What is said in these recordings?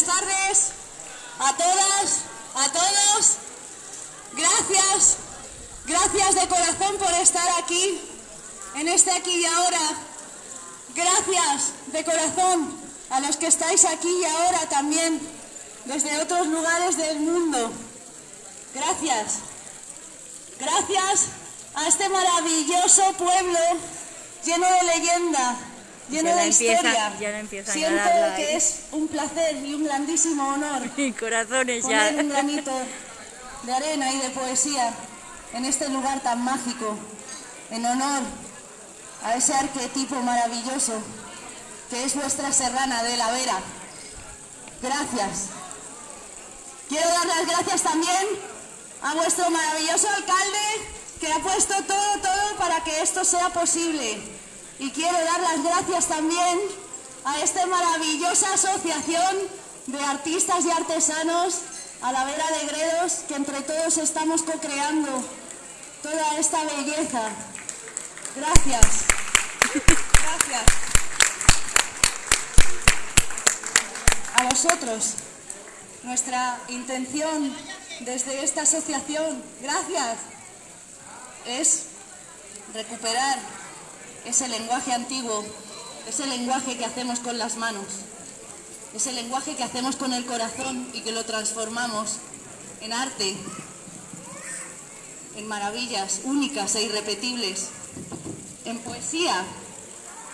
buenas tardes a todas, a todos. Gracias, gracias de corazón por estar aquí, en este aquí y ahora. Gracias de corazón a los que estáis aquí y ahora también desde otros lugares del mundo. Gracias. Gracias a este maravilloso pueblo lleno de leyenda, lleno Ya de empieza- historia. ya la empiezan a Siento que ahí. es un placer y un grandísimo honor Y corazones ya. poner un granito de arena y de poesía en este lugar tan mágico, en honor a ese arquetipo maravilloso que es vuestra serrana de la Vera. Gracias. Quiero dar las gracias también a vuestro maravilloso alcalde que ha puesto todo, todo para que esto sea posible. Y quiero dar las gracias también a esta maravillosa asociación de artistas y artesanos, a la Vera de Gredos, que entre todos estamos co-creando toda esta belleza. Gracias. Gracias. A vosotros, nuestra intención desde esta asociación, gracias, es recuperar ese lenguaje antiguo, ese lenguaje que hacemos con las manos, ese lenguaje que hacemos con el corazón y que lo transformamos en arte, en maravillas únicas e irrepetibles, en poesía,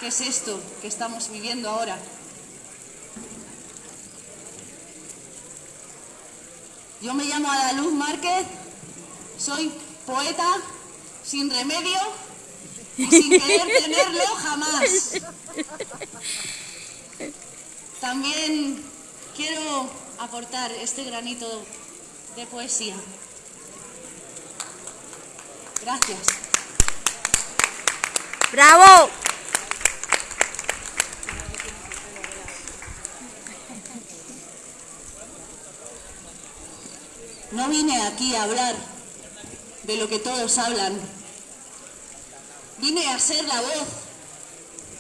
que es esto que estamos viviendo ahora. Yo me llamo Adaluz Márquez, soy poeta sin remedio sin querer tenerlo jamás. También quiero aportar este granito de poesía. Gracias. ¡Bravo! No vine aquí a hablar de lo que todos hablan. Vine a ser la voz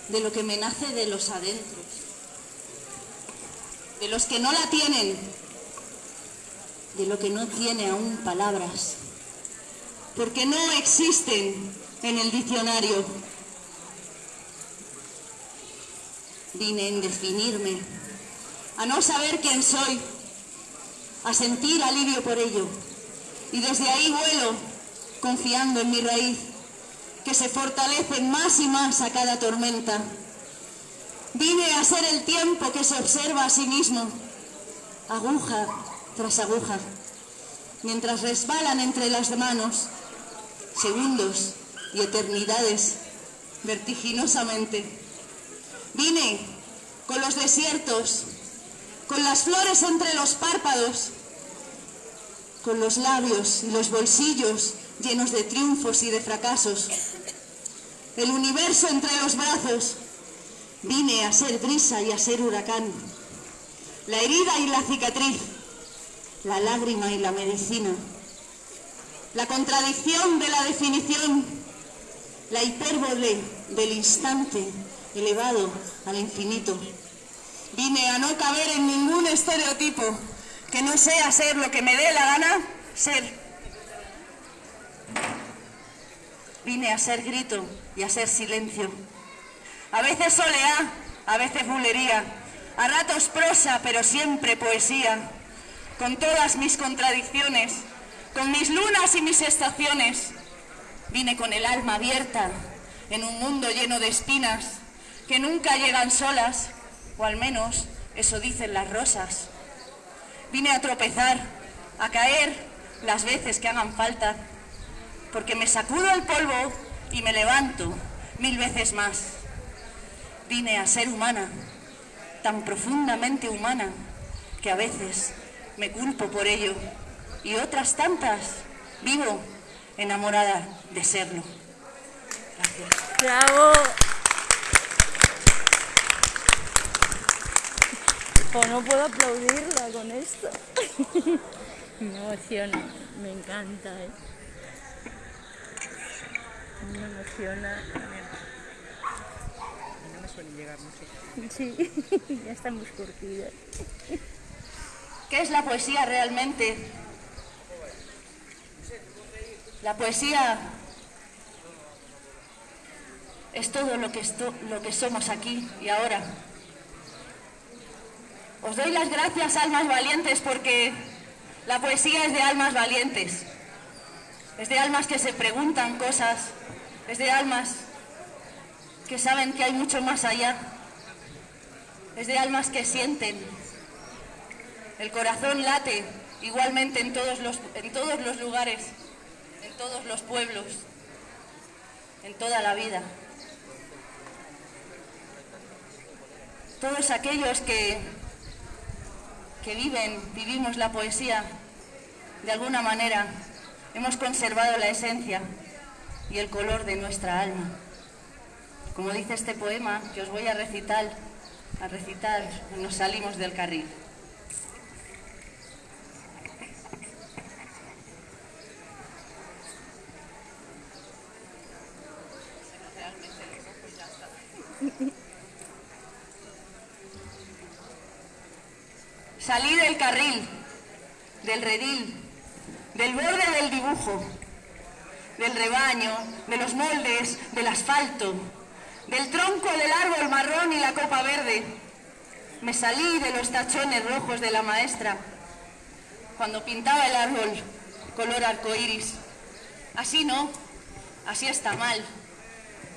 de lo que me nace de los adentros. De los que no la tienen. De lo que no tiene aún palabras. Porque no existen en el diccionario. Vine en definirme, a no saber quién soy, a sentir alivio por ello. Y desde ahí vuelo, confiando en mi raíz, que se fortalece más y más a cada tormenta. Vine a ser el tiempo que se observa a sí mismo, aguja tras aguja, mientras resbalan entre las manos segundos y eternidades vertiginosamente. Vine con los desiertos, con las flores entre los párpados, con los labios y los bolsillos llenos de triunfos y de fracasos, el universo entre los brazos. Vine a ser brisa y a ser huracán, la herida y la cicatriz, la lágrima y la medicina, la contradicción de la definición, la hipérbole del instante elevado al infinito. Vine a no caber en ningún estereotipo que no sea ser lo que me dé la gana ser. Vine a ser grito y a ser silencio. A veces soleá, a veces bulería, a ratos prosa, pero siempre poesía. Con todas mis contradicciones, con mis lunas y mis estaciones. Vine con el alma abierta en un mundo lleno de espinas que nunca llegan solas, o al menos eso dicen las rosas. Vine a tropezar, a caer las veces que hagan falta, porque me sacudo el polvo y me levanto mil veces más. Vine a ser humana, tan profundamente humana, que a veces me culpo por ello, y otras tantas vivo enamorada de serlo. Gracias. ¡Bravo! Pues no puedo aplaudirla con esto. Me emociona, me encanta, ¿eh? Me emociona. No me suelen llegar mucho. Sí, ya estamos curtidas. ¿Qué es la poesía realmente? La poesía es todo lo que, lo que somos aquí y ahora. Os doy las gracias, almas valientes, porque la poesía es de almas valientes. Es de almas que se preguntan cosas, es de almas que saben que hay mucho más allá. Es de almas que sienten. El corazón late igualmente en todos los, en todos los lugares, en todos los pueblos, en toda la vida. Todos aquellos que, que viven, vivimos la poesía, de alguna manera hemos conservado la esencia y el color de nuestra alma. Como dice este poema que os voy a recitar, a recitar, nos salimos del carril. Salí del carril, del redil, del borde del dibujo, del rebaño, de los moldes, del asfalto, del tronco del árbol marrón y la copa verde. Me salí de los tachones rojos de la maestra cuando pintaba el árbol color arcoíris. Así no, así está mal,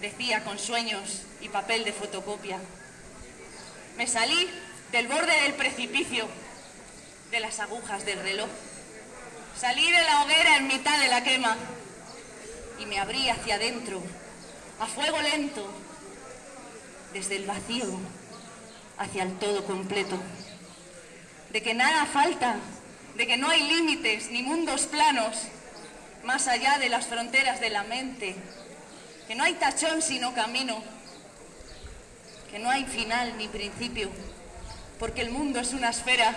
decía con sueños y papel de fotocopia. Me salí del borde del precipicio, de las agujas del reloj. Salí de la hoguera en mitad de la quema y me abrí hacia adentro, a fuego lento, desde el vacío hacia el todo completo. De que nada falta, de que no hay límites ni mundos planos más allá de las fronteras de la mente, que no hay tachón sino camino, que no hay final ni principio, porque el mundo es una esfera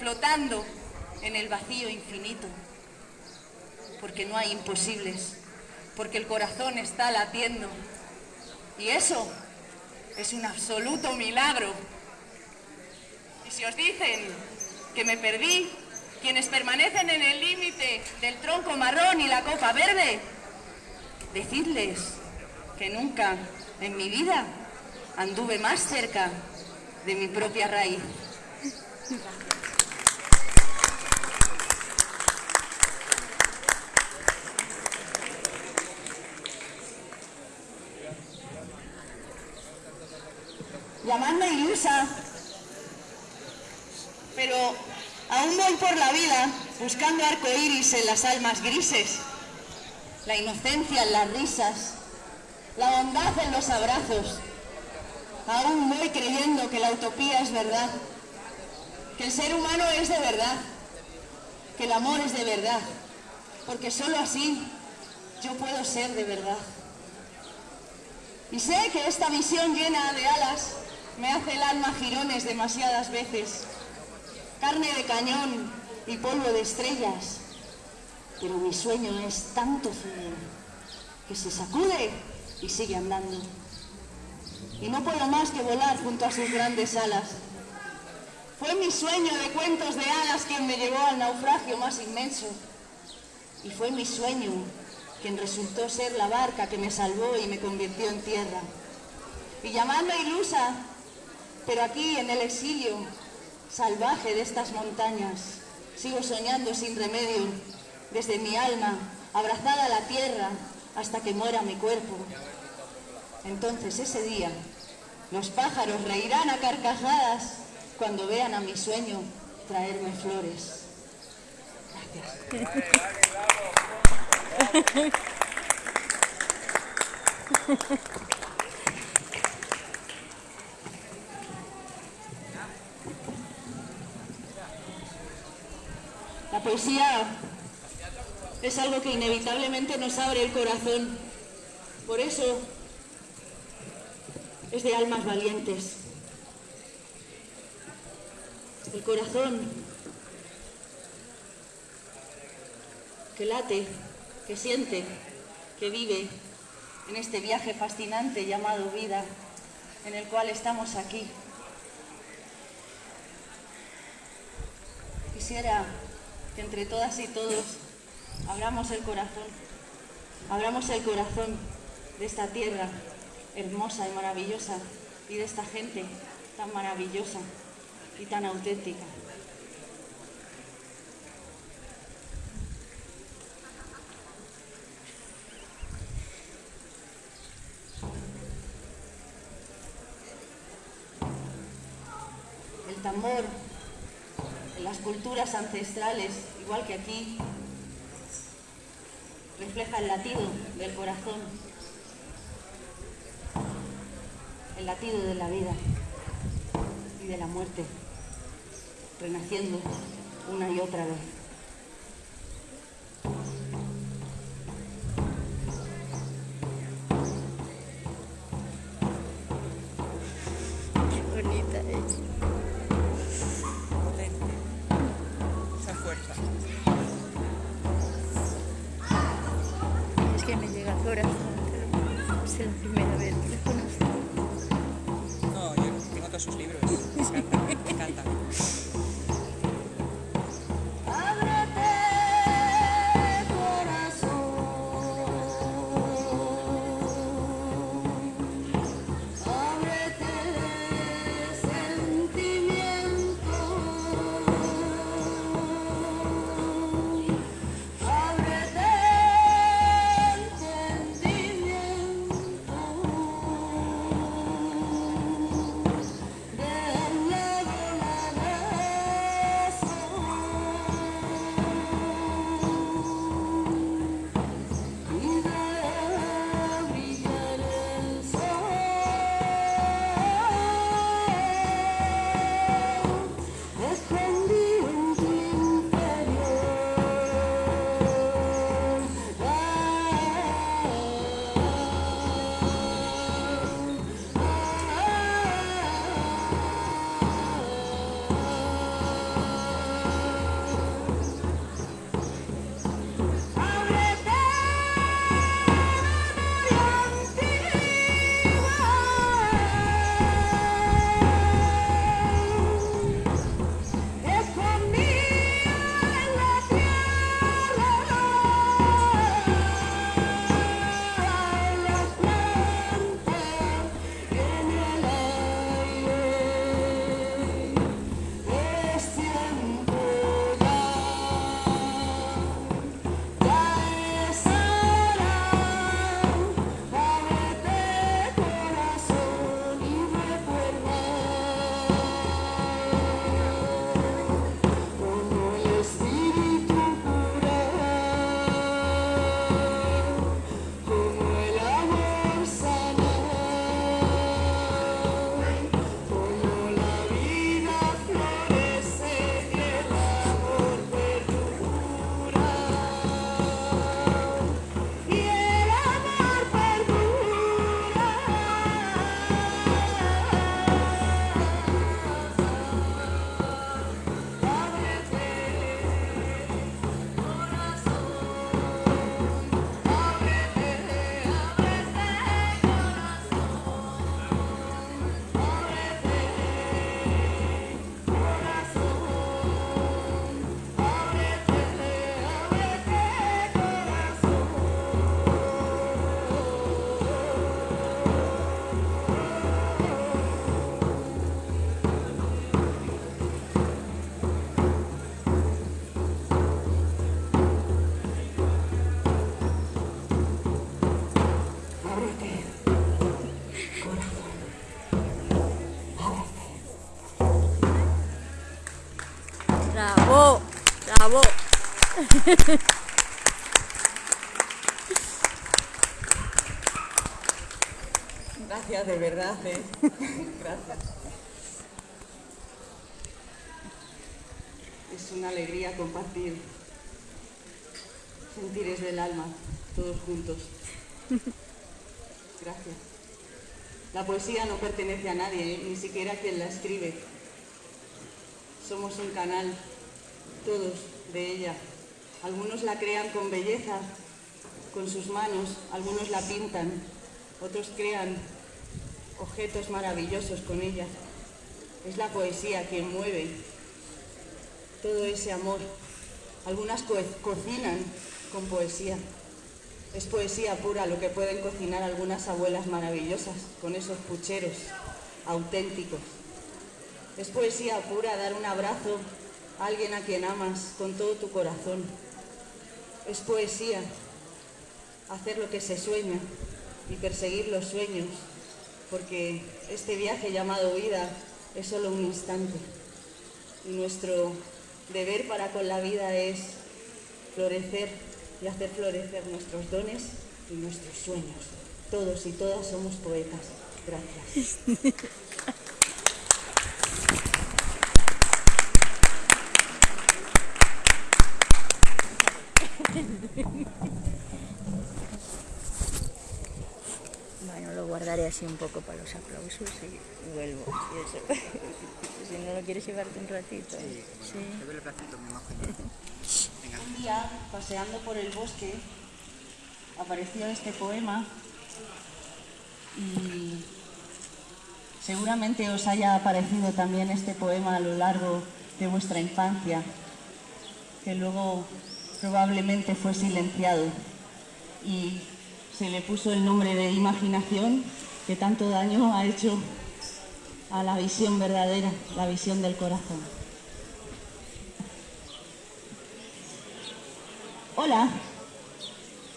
flotando en el vacío infinito, porque no hay imposibles porque el corazón está latiendo. Y eso es un absoluto milagro. Y si os dicen que me perdí, quienes permanecen en el límite del tronco marrón y la copa verde, decidles que nunca en mi vida anduve más cerca de mi propia raíz. Llamadme ilusa, pero aún voy por la vida buscando arcoíris en las almas grises, la inocencia en las risas, la bondad en los abrazos. Aún voy creyendo que la utopía es verdad, que el ser humano es de verdad, que el amor es de verdad, porque solo así yo puedo ser de verdad. Y sé que esta visión llena de alas me hace el alma girones demasiadas veces, carne de cañón y polvo de estrellas, pero mi sueño es tanto frío que se sacude y sigue andando. Y no puedo más que volar junto a sus grandes alas. Fue mi sueño de cuentos de alas quien me llevó al naufragio más inmenso. Y fue mi sueño quien resultó ser la barca que me salvó y me convirtió en tierra. Y llamadme ilusa, pero aquí, en el exilio salvaje de estas montañas, sigo soñando sin remedio, desde mi alma, abrazada a la tierra, hasta que muera mi cuerpo. Entonces ese día, los pájaros reirán a carcajadas cuando vean a mi sueño traerme flores. Gracias. poesía es algo que inevitablemente nos abre el corazón. Por eso es de almas valientes. El corazón que late, que siente, que vive en este viaje fascinante llamado vida, en el cual estamos aquí. Quisiera que entre todas y todos abramos el corazón, abramos el corazón de esta tierra hermosa y maravillosa y de esta gente tan maravillosa y tan auténtica. El tambor en ancestrales, igual que aquí, refleja el latido del corazón, el latido de la vida y de la muerte, renaciendo una y otra vez. Esa fuerza. Es que me llega al corazón. Es la primera vez que. No, yo tengo todos sus libros. Me encanta, me encanta. Gracias, de verdad, ¿eh? Gracias. Es una alegría compartir sentires del alma, todos juntos. Gracias. La poesía no pertenece a nadie, ¿eh? ni siquiera a quien la escribe. Somos un canal, todos, de ella. Algunos la crean con belleza, con sus manos, algunos la pintan, otros crean objetos maravillosos con ella. Es la poesía quien mueve, todo ese amor. Algunas co cocinan con poesía. Es poesía pura lo que pueden cocinar algunas abuelas maravillosas con esos pucheros auténticos. Es poesía pura dar un abrazo a alguien a quien amas con todo tu corazón. Es poesía hacer lo que se sueña y perseguir los sueños, porque este viaje llamado vida es solo un instante y nuestro deber para con la vida es florecer y hacer florecer nuestros dones y nuestros sueños. Todos y todas somos poetas. Gracias. Bueno, lo guardaré así un poco para los aplausos y vuelvo. Y eso. si no lo quieres llevarte un ratito. Sí. Un día, paseando por el bosque, apareció este poema y seguramente os haya aparecido también este poema a lo largo de vuestra infancia, que luego probablemente fue silenciado y se le puso el nombre de imaginación que tanto daño ha hecho a la visión verdadera, la visión del corazón. Hola,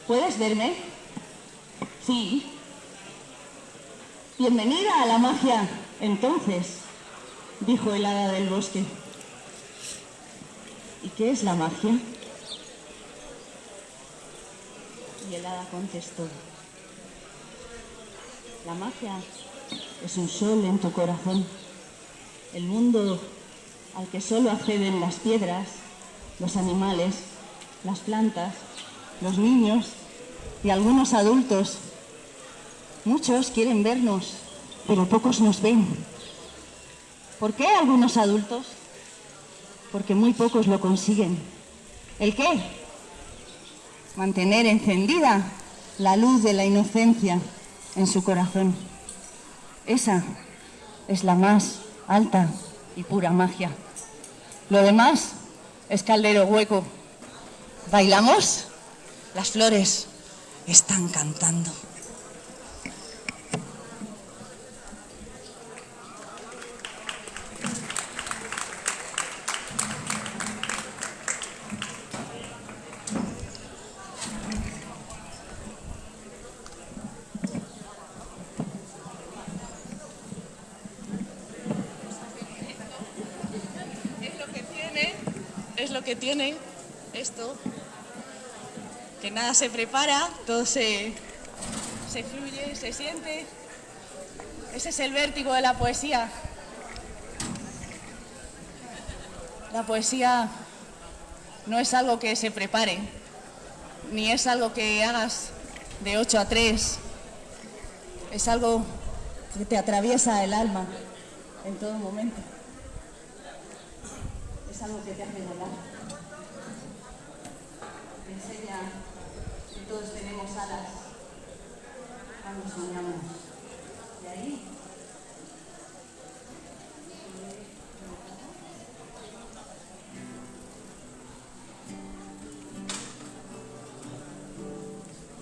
¿puedes verme? Sí. Bienvenida a la magia, entonces, dijo el hada del bosque. ¿Y qué es la magia? Y el hada contestó, la magia es un sol en tu corazón, el mundo al que solo acceden las piedras, los animales, las plantas, los niños y algunos adultos. Muchos quieren vernos, pero pocos nos ven. ¿Por qué algunos adultos? Porque muy pocos lo consiguen. ¿El qué? Mantener encendida la luz de la inocencia en su corazón. Esa es la más alta y pura magia. Lo demás es caldero hueco. ¿Bailamos? Las flores están cantando. Es lo que tiene, es lo que tiene esto, que nada se prepara, todo se, se fluye, se siente. Ese es el vértigo de la poesía. La poesía no es algo que se prepare, ni es algo que hagas de 8 a 3. Es algo que te atraviesa el alma en todo momento. Es algo que te hace volar. Todos tenemos alas cuando soñamos. Y ahí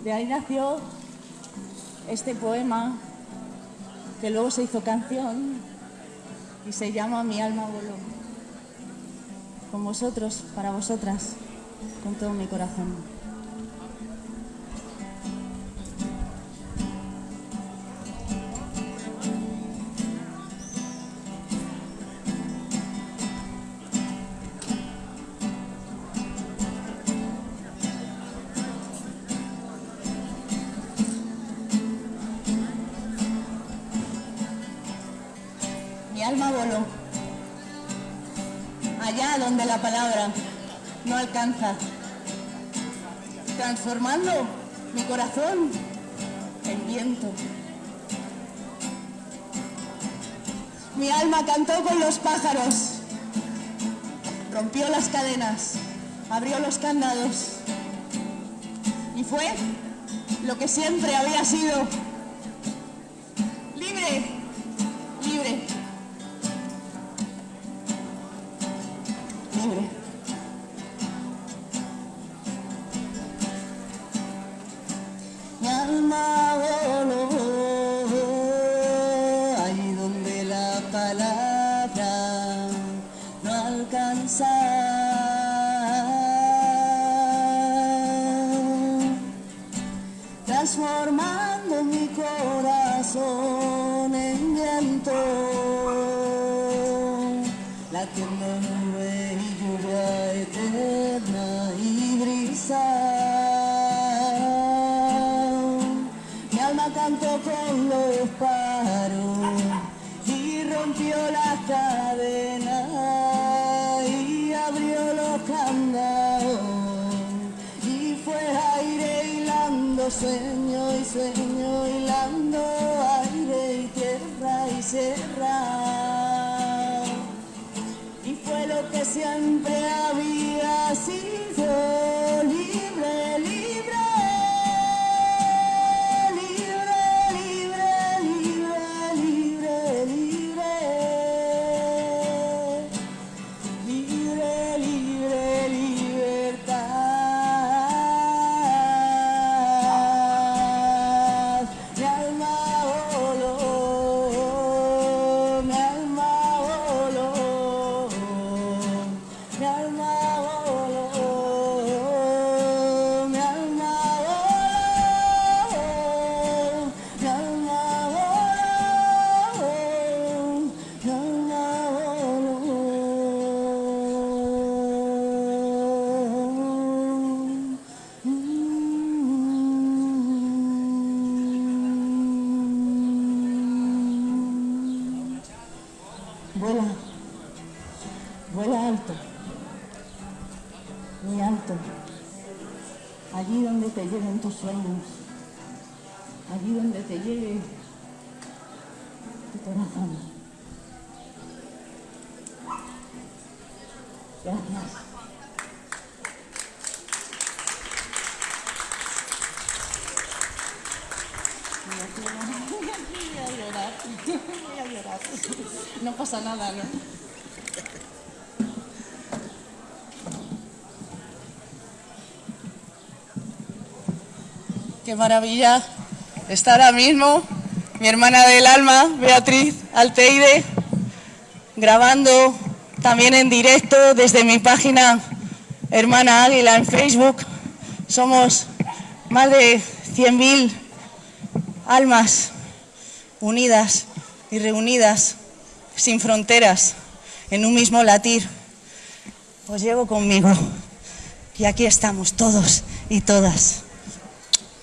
De ahí nació este poema que luego se hizo canción y se llama Mi alma voló. Con vosotros, para vosotras, con todo mi corazón. Mi corazón en viento. Mi alma cantó con los pájaros. Rompió las cadenas. Abrió los candados. Y fue lo que siempre había sido. Libre. No pasa nada, ¿no? Qué maravilla está ahora mismo mi hermana del alma, Beatriz Alteide, grabando también en directo desde mi página Hermana Águila en Facebook. Somos más de 100.000 almas unidas y reunidas sin fronteras en un mismo latir. Os llevo conmigo y aquí estamos todos y todas.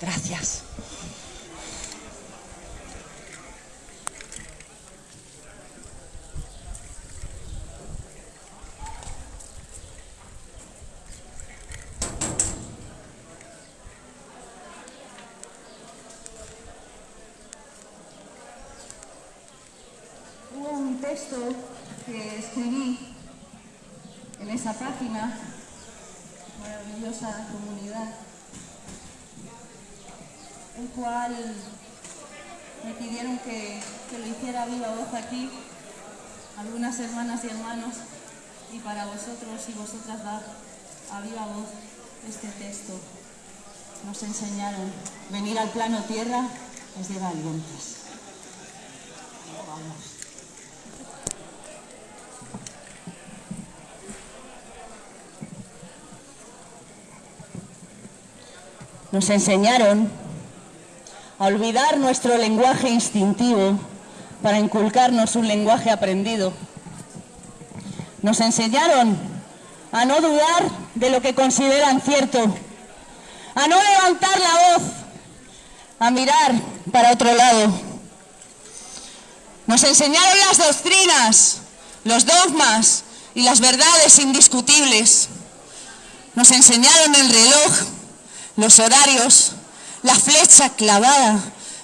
Gracias. Hubo un texto que escribí en esa página, maravillosa comunidad, el cual me pidieron que, lo hiciera viva voz aquí, algunas hermanas y hermanos, y para vosotros y vosotras dar a viva voz este texto. Nos enseñaron, venir al plano tierra es de valientes. Vamos. Nos enseñaron a olvidar nuestro lenguaje instintivo para inculcarnos un lenguaje aprendido. Nos enseñaron a no dudar de lo que consideran cierto, a no levantar la voz, a mirar para otro lado. Nos enseñaron las doctrinas, los dogmas y las verdades indiscutibles. Nos enseñaron el reloj, los horarios, la flecha clavada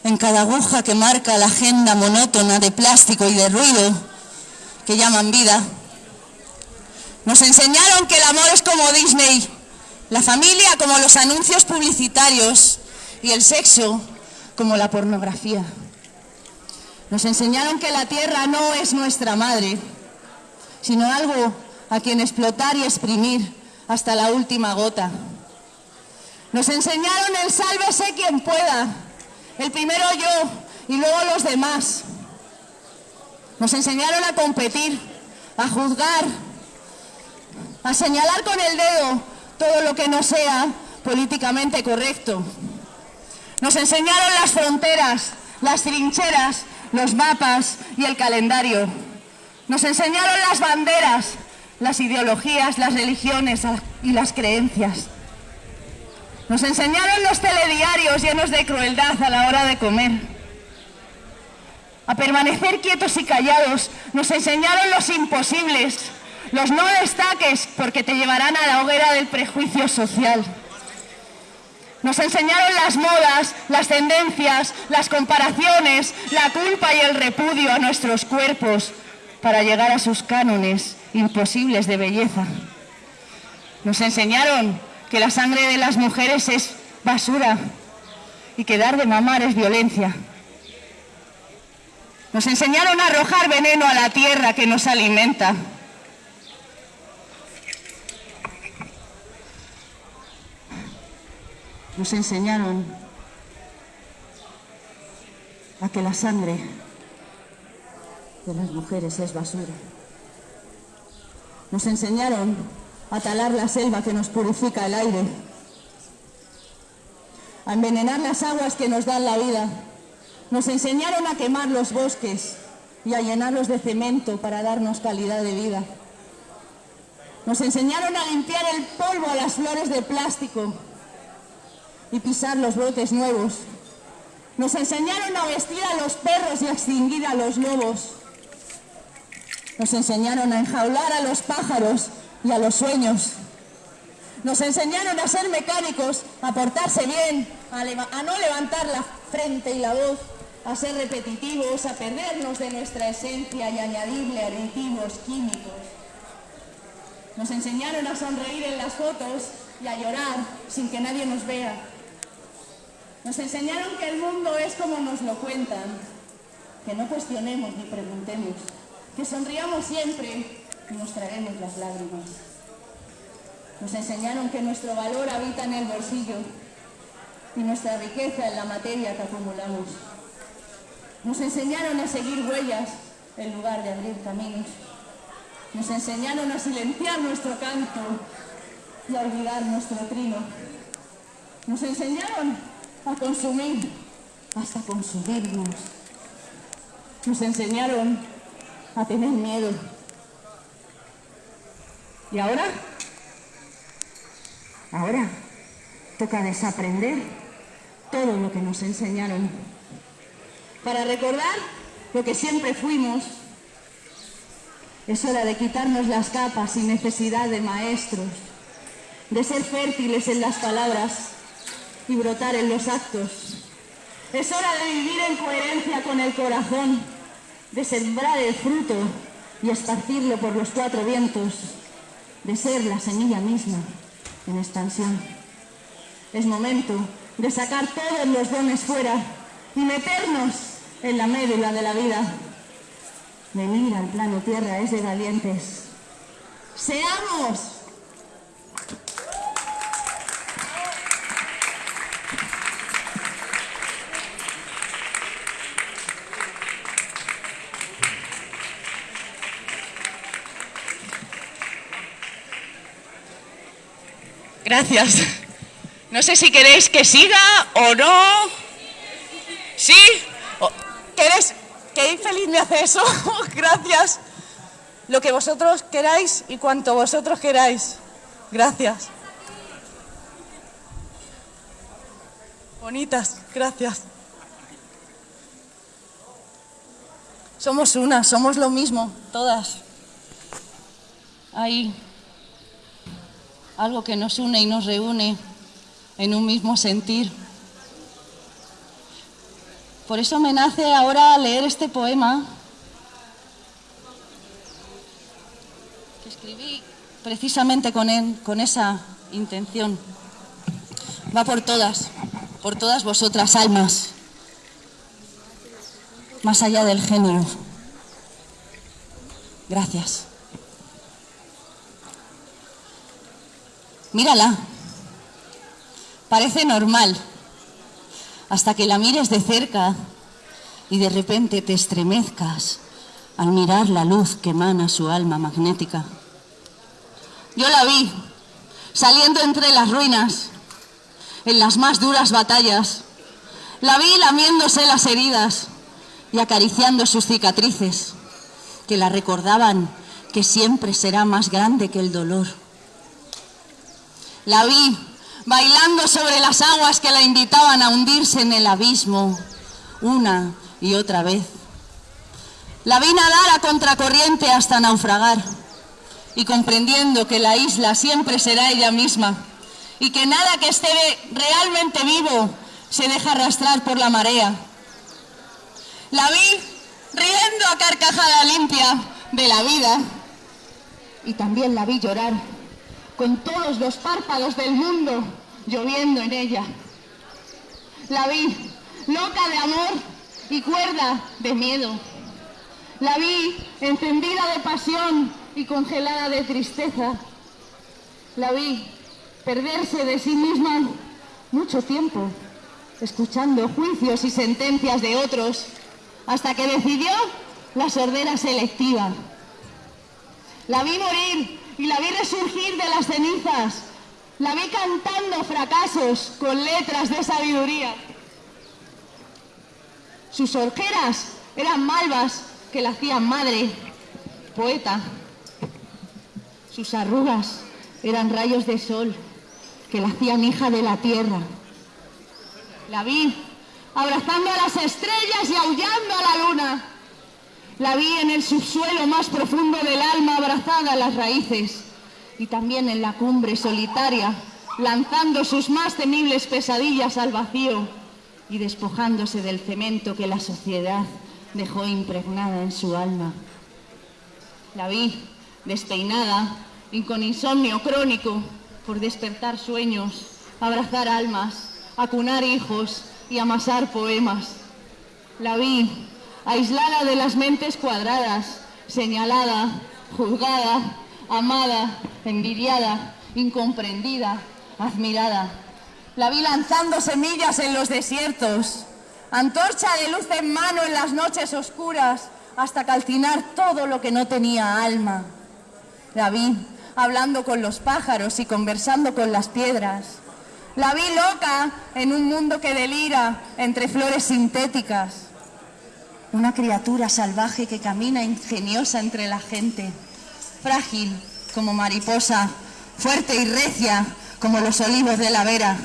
en cada aguja que marca la agenda monótona de plástico y de ruido que llaman vida. Nos enseñaron que el amor es como Disney, la familia como los anuncios publicitarios y el sexo como la pornografía. Nos enseñaron que la tierra no es nuestra madre, sino algo a quien explotar y exprimir hasta la última gota. Nos enseñaron el sálvese quien pueda, el primero yo y luego los demás. Nos enseñaron a competir, a juzgar, a señalar con el dedo todo lo que no sea políticamente correcto. Nos enseñaron las fronteras, las trincheras, los mapas y el calendario. Nos enseñaron las banderas, las ideologías, las religiones y las creencias. Nos enseñaron los telediarios llenos de crueldad a la hora de comer. A permanecer quietos y callados. Nos enseñaron los imposibles, los no destaques porque te llevarán a la hoguera del prejuicio social. Nos enseñaron las modas, las tendencias, las comparaciones, la culpa y el repudio a nuestros cuerpos para llegar a sus cánones imposibles de belleza. Nos enseñaron que la sangre de las mujeres es basura y que dar de mamar es violencia. Nos enseñaron a arrojar veneno a la tierra que nos alimenta. nos enseñaron a que la sangre de las mujeres es basura. Nos enseñaron a talar la selva que nos purifica el aire, a envenenar las aguas que nos dan la vida. Nos enseñaron a quemar los bosques y a llenarlos de cemento para darnos calidad de vida. Nos enseñaron a limpiar el polvo a las flores de plástico y pisar los brotes nuevos. Nos enseñaron a vestir a los perros y a extinguir a los lobos. Nos enseñaron a enjaular a los pájaros y a los sueños. Nos enseñaron a ser mecánicos, a portarse bien, a, no levantar la frente y la voz, a ser repetitivos, a perdernos de nuestra esencia y añadirle aditivos químicos. Nos enseñaron a sonreír en las fotos y a llorar sin que nadie nos vea. Nos enseñaron que el mundo es como nos lo cuentan, que no cuestionemos ni preguntemos, que sonriamos siempre mostraremos las lágrimas. Nos enseñaron que nuestro valor habita en el bolsillo y nuestra riqueza en la materia que acumulamos. Nos enseñaron a seguir huellas en lugar de abrir caminos. Nos enseñaron a silenciar nuestro canto y a olvidar nuestro trino. Nos enseñaron a consumir, hasta consumirnos. Nos enseñaron a tener miedo. ¿Y ahora? Ahora toca desaprender todo lo que nos enseñaron para recordar lo que siempre fuimos. Es hora de quitarnos las capas sin necesidad de maestros, de ser fértiles en las palabras y brotar en los actos. Es hora de vivir en coherencia con el corazón, de sembrar el fruto y esparcirlo por los cuatro vientos, de ser la semilla misma en expansión. Es momento de sacar todos los dones fuera y meternos en la médula de la vida. Venir al plano tierra es de valientes. ¡Seamos! Gracias. No sé si queréis que siga o no. ¿Sí? ¿Queréis? Qué infeliz me hace eso. Gracias. Lo que vosotros queráis y cuanto vosotros queráis. Gracias. Bonitas, gracias. Somos una, somos lo mismo, todas. Ahí algo que nos une y nos reúne en un mismo sentir. Por eso me nace ahora leer este poema que escribí precisamente con, con esa intención. Va por todas, por todas vosotras almas, más allá del género. Gracias. Mírala. Parece normal. Hasta que la mires de cerca y de repente te estremezcas al mirar la luz que emana su alma magnética. Yo la vi saliendo entre las ruinas, en las más duras batallas, La vi lamiéndose las heridas y acariciando sus cicatrices, que la recordaban que siempre será más grande que el dolor. La vi bailando sobre las aguas que la invitaban a hundirse en el abismo una y otra vez. La vi nadar a contracorriente hasta naufragar y comprendiendo que la isla siempre será ella misma y que nada que esté realmente vivo se deja arrastrar por la marea. La vi riendo a carcajada limpia de la vida y también la vi llorar con todos los párpados del mundo lloviendo en ella. La vi loca de amor y cuerda de miedo. La vi encendida de pasión y congelada de tristeza. La vi perderse de sí misma mucho tiempo, escuchando juicios y sentencias de otros, hasta que decidió la sordera selectiva. La vi morir y la vi resurgir de las cenizas. La vi cantando fracasos con letras de sabiduría. Sus orqueras eran malvas que la hacían madre, poeta. Sus arrugas eran rayos de sol que la hacían hija de la tierra. La vi abrazando a las estrellas y aullando a la luna. La vi en el subsuelo más profundo del alma abrazada a las raíces y también en la cumbre solitaria, lanzando sus más temibles pesadillas al vacío y despojándose del cemento que la sociedad dejó impregnada en su alma. La vi despeinada y con insomnio crónico por despertar sueños, abrazar almas, acunar hijos y amasar poemas. La vi aislada de las mentes cuadradas, señalada, juzgada, amada, envidiada, incomprendida, admirada. La vi lanzando semillas en los desiertos, antorcha de luz en mano en las noches oscuras, hasta calcinar todo lo que no tenía alma. La vi hablando con los pájaros y conversando con las piedras. La vi loca en un mundo que delira entre flores sintéticas. Una criatura salvaje que camina ingeniosa entre la gente, frágil como mariposa, fuerte y recia como los olivos de la vera.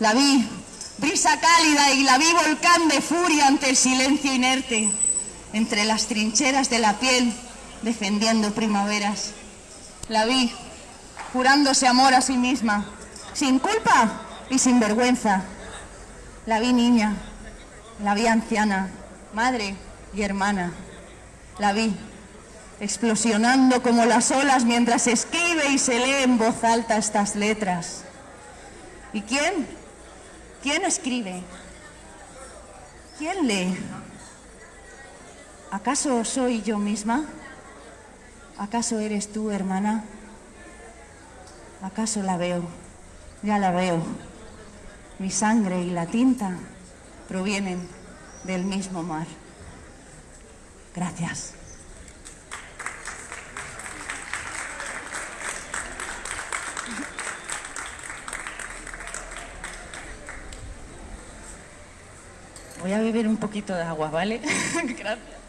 La vi brisa cálida y la vi volcán de furia ante el silencio inerte, entre las trincheras de la piel, defendiendo primaveras. La vi jurándose amor a sí misma, sin culpa y sin vergüenza. La vi niña, la vi anciana, madre y hermana. La vi explosionando como las olas mientras escribe y se lee en voz alta estas letras. ¿Y quién? ¿Quién escribe? ¿Quién lee? ¿Acaso soy yo misma? ¿Acaso eres tú, hermana? ¿Acaso la veo? Ya la veo. Mi sangre y la tinta provienen del mismo mar. Gracias. Voy a beber un poquito de agua, ¿vale? Gracias.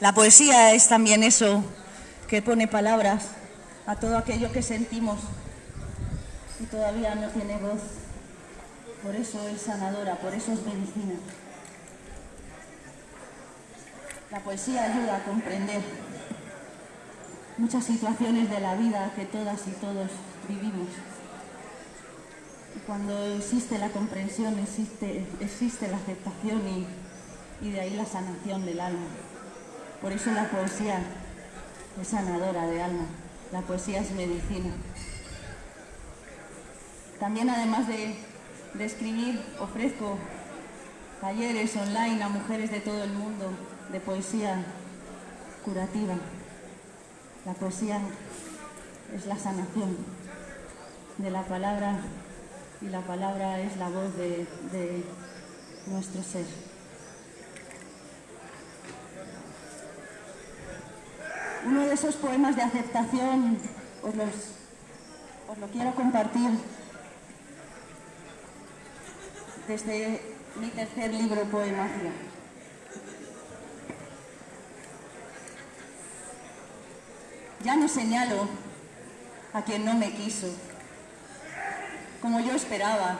La poesía es también eso que pone palabras a todo aquello que sentimos y todavía no tiene voz. Por eso es sanadora, por eso es medicina. La poesía ayuda a comprender muchas situaciones de la vida que todas y todos vivimos. Y cuando existe la comprensión, existe, existe la aceptación y, y de ahí la sanación del alma. Por eso la poesía es sanadora de alma, la poesía es medicina. También además de, escribir ofrezco talleres online a mujeres de todo el mundo de poesía curativa. La poesía es la sanación de la palabra y la palabra es la voz de, nuestro ser. Uno de esos poemas de aceptación os, los, os lo quiero compartir desde mi tercer libro, Poemagia. Ya no señalo a quien no me quiso, como yo esperaba,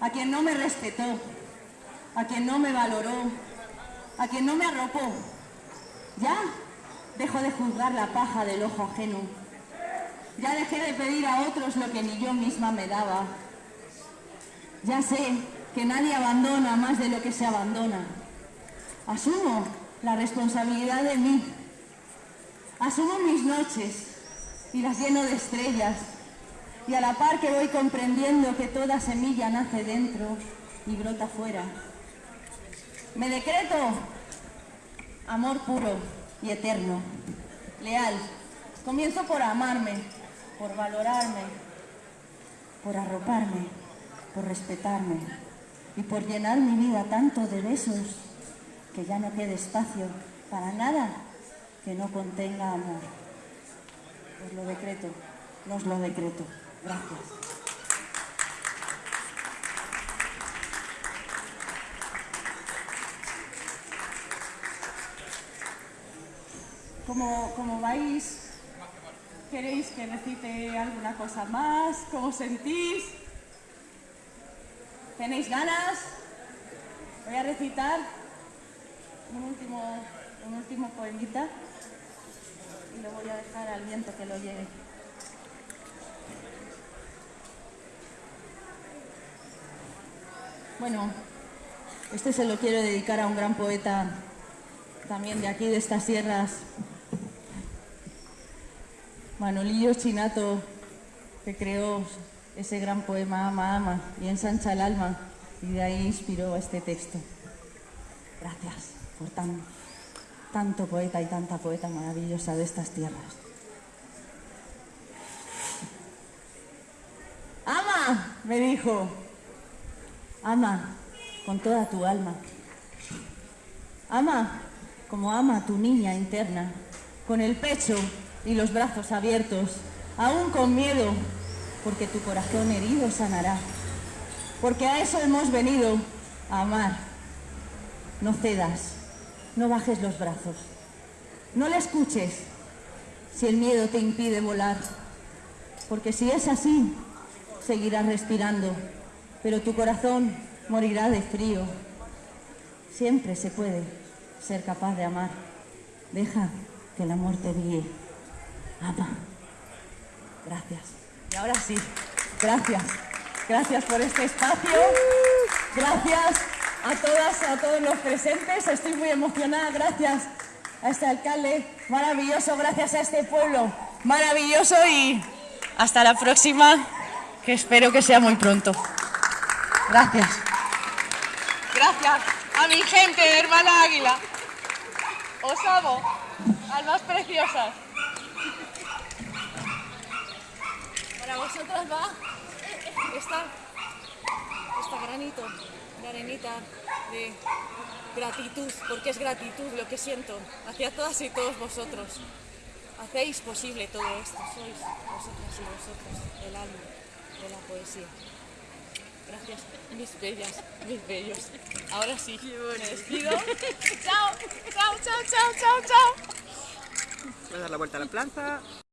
a quien no me respetó, a quien no me valoró, a quien no me arropó. Ya dejo de juzgar la paja del ojo ajeno. Ya dejé de pedir a otros lo que ni yo misma me daba. Ya sé que nadie abandona más de lo que se abandona. Asumo la responsabilidad de mí. Asumo mis noches y las lleno de estrellas. Y a la par que voy comprendiendo que toda semilla nace dentro y brota fuera. Me decreto amor puro y eterno, leal. Comienzo por amarme, por valorarme, por arroparme, por respetarme y por llenar mi vida tanto de besos que ya no quede espacio para nada que no contenga amor. Os lo decreto, os lo decreto. Gracias. Como, como vais, ¿queréis que recite alguna cosa más? ¿Cómo sentís? ¿Tenéis ganas? Voy a recitar un último, un último poemita y lo voy a dejar al viento que lo lleve. Bueno, este se lo quiero dedicar a un gran poeta también de aquí, de estas sierras, Manolillo Chinato, que creó ese gran poema Ama, Ama y ensancha el alma, y de ahí inspiró este texto. Gracias por tan, tanto poeta y tanta poeta maravillosa de estas tierras. Ama, me dijo, ama con toda tu alma. Ama como ama tu niña interna, con el pecho y los brazos abiertos, aún con miedo, porque tu corazón herido sanará. Porque a eso hemos venido, a amar. No cedas, no bajes los brazos, no le escuches si el miedo te impide volar, porque si es así, seguirás respirando, pero tu corazón morirá de frío. Siempre se puede ser capaz de amar. Deja que el amor te guíe. Gracias. Y ahora sí, gracias. Gracias por este espacio. Gracias a todas, a todos los presentes. Estoy muy emocionada. Gracias a este alcalde maravilloso. Gracias a este pueblo maravilloso y hasta la próxima, que espero que sea muy pronto. Gracias. Gracias a mi gente, hermana Águila. Os amo, almas preciosas. Para vosotras va esta, esta granito de arenita de gratitud, porque es gratitud lo que siento hacia todas y todos vosotros. Hacéis posible todo esto, sois vosotras y vosotros el alma de la poesía. Gracias, mis bellas, mis bellos. Ahora sí, me despido. chao, chao, chao, chao, chao, chao. Voy a dar la vuelta a la plaza.